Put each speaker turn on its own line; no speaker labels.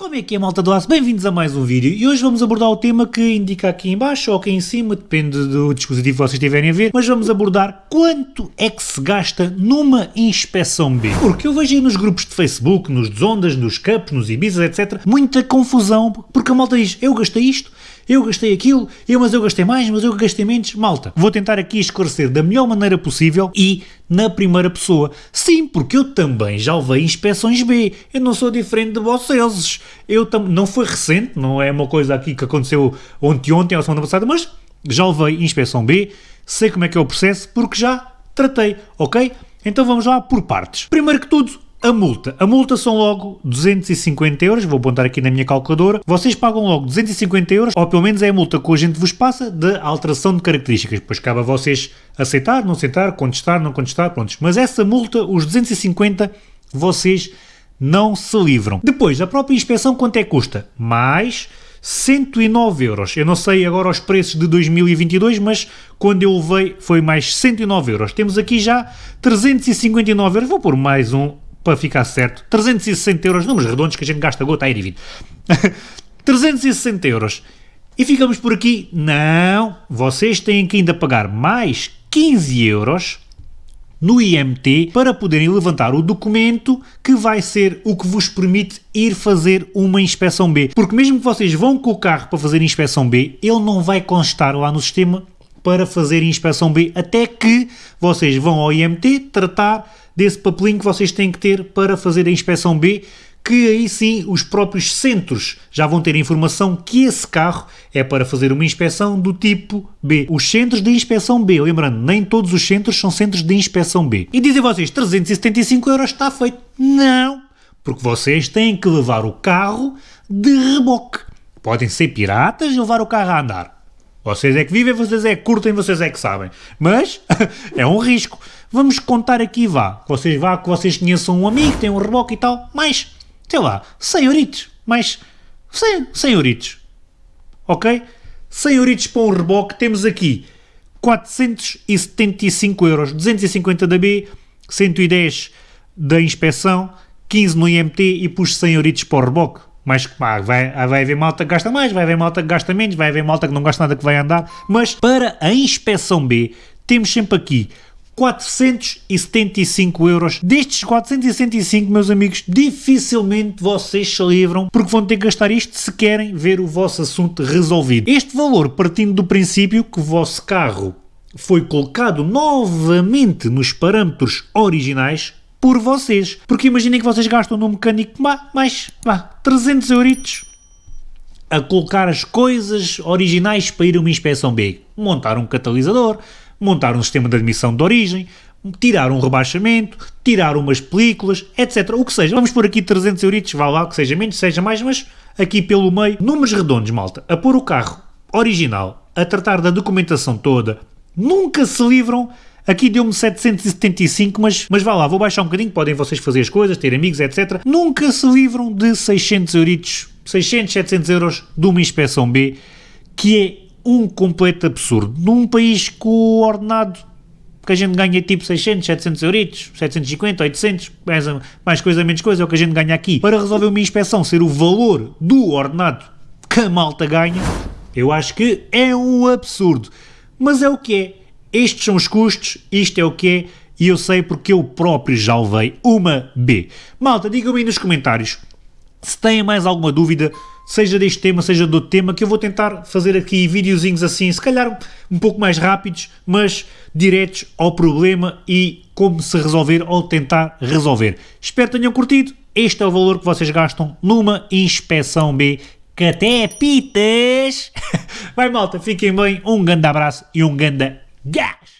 Como é que é malta do aço? Bem-vindos a mais um vídeo e hoje vamos abordar o tema que indica aqui em baixo ou aqui em cima, depende do dispositivo que vocês estiverem a ver, mas vamos abordar quanto é que se gasta numa inspeção B. Porque eu vejo aí nos grupos de Facebook, nos Zondas, nos Cups, nos Ibizas, etc, muita confusão, porque a malta diz, eu gastei isto, eu gastei aquilo, eu, mas eu gastei mais, mas eu gastei menos. Malta, vou tentar aqui esclarecer da melhor maneira possível e na primeira pessoa. Sim, porque eu também já levei inspeções B. Eu não sou diferente de vocês. Eu não foi recente, não é uma coisa aqui que aconteceu ontem, ontem ou semana passada, mas já levei inspeção B, sei como é que é o processo, porque já tratei, ok? Então vamos lá por partes. Primeiro que tudo, a multa. A multa são logo 250 euros, vou apontar aqui na minha calculadora. Vocês pagam logo 250 euros, ou pelo menos é a multa que a gente vos passa de alteração de características. Depois cabe a vocês aceitar, não aceitar, contestar, não contestar, prontos. Mas essa multa, os 250, vocês não se livram. Depois, a própria inspeção quanto é que custa? Mais 109 euros. Eu não sei agora os preços de 2022, mas quando eu levei foi mais 109 euros. Temos aqui já 359 euros. Vou pôr mais um para ficar certo, 360 euros, números redondos que a gente gasta gota a ir e vir. 360 euros. E ficamos por aqui. Não, vocês têm que ainda pagar mais 15 euros no IMT para poderem levantar o documento que vai ser o que vos permite ir fazer uma inspeção B. Porque mesmo que vocês vão com o carro para fazer inspeção B, ele não vai constar lá no sistema para fazer inspeção B, até que vocês vão ao IMT tratar desse papelinho que vocês têm que ter para fazer a inspeção B, que aí sim os próprios centros já vão ter informação que esse carro é para fazer uma inspeção do tipo B. Os centros de inspeção B, lembrando, nem todos os centros são centros de inspeção B. E dizem vocês, 375 euros está feito. Não, porque vocês têm que levar o carro de reboque. Podem ser piratas e levar o carro a andar. Vocês é que vivem, vocês é que curtem, vocês é que sabem. Mas é um risco. Vamos contar aqui, vá. Vocês vá que vocês conheçam um amigo, tem um reboque e tal. Mais, sei lá, 100 euritos. Mais 100, 100 euritos. Ok? 100 euritos para um reboque. Temos aqui 475 euros. 250 da B, 110 da inspeção, 15 no IMT e puxo 100 euritos para o reboque. Mas pá, vai, vai haver malta que gasta mais, vai haver malta que gasta menos, vai haver malta que não gasta nada que vai andar. Mas para a inspeção B, temos sempre aqui 475 euros. Destes 465, meus amigos, dificilmente vocês se livram porque vão ter que gastar isto se querem ver o vosso assunto resolvido. Este valor partindo do princípio que o vosso carro foi colocado novamente nos parâmetros originais por vocês. Porque imaginem que vocês gastam no mecânico mais, vá, 300 euritos a colocar as coisas originais para ir a uma inspeção B. Montar um catalisador, montar um sistema de admissão de origem, tirar um rebaixamento, tirar umas películas, etc. O que seja. Vamos por aqui 300 euritos, vá lá, que seja menos, seja mais, mas aqui pelo meio, números redondos, malta, a pôr o carro original, a tratar da documentação toda, nunca se livram Aqui deu-me 775, mas, mas vá lá, vou baixar um bocadinho, podem vocês fazer as coisas, ter amigos, etc. Nunca se livram de 600 euritos, 600, 700 euros de uma inspeção B, que é um completo absurdo. Num país com o ordenado que a gente ganha tipo 600, 700 euritos, 750, 800, mais, mais coisa, menos coisa, é o que a gente ganha aqui. Para resolver uma inspeção ser o valor do ordenado que a malta ganha, eu acho que é um absurdo. Mas é o que é estes são os custos, isto é o que é, e eu sei porque eu próprio já levei uma B. Malta, digam-me aí nos comentários se têm mais alguma dúvida, seja deste tema, seja do tema, que eu vou tentar fazer aqui videozinhos assim, se calhar um pouco mais rápidos, mas diretos ao problema e como se resolver ou tentar resolver. Espero que tenham curtido. Este é o valor que vocês gastam numa inspeção B, que até é pitas. Vai malta, fiquem bem, um grande abraço e um grande Gas!